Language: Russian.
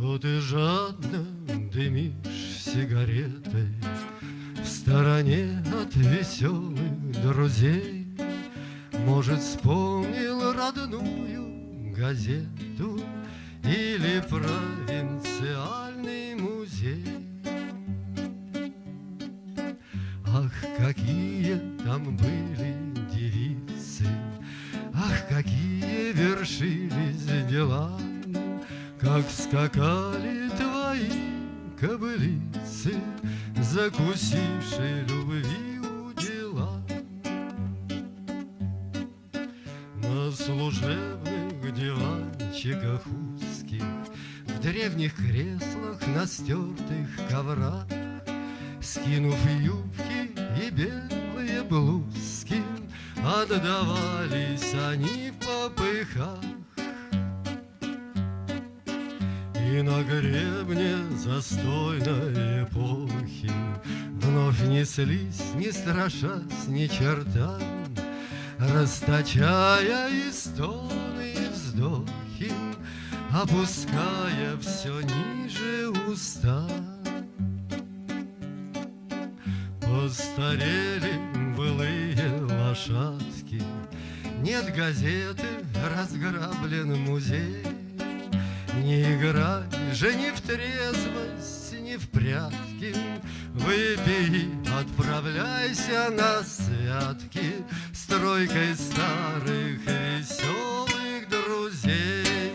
Что ты жадно дымишь сигаретой В стороне от веселых друзей. Может, вспомнил родную газету Или провинциальный музей? Ах, какие там были девицы Ах, какие вершились дела как скакали твои кобылицы, Закусившие любви у дела. На служебных диванчиках узких, В древних креслах на стертых коврах, Скинув юбки и белые блузки, Отдавались они в попыхах И на гребне застойной эпохи Вновь неслись, не страшась ни черта, Расточая и стоны, и вздохи, Опуская все ниже уста. Постарели былые лошадки, Нет газеты, разграблен музей, не играй же ни в трезвость, ни в прятки, Выпей, отправляйся на святки С тройкой старых веселых друзей.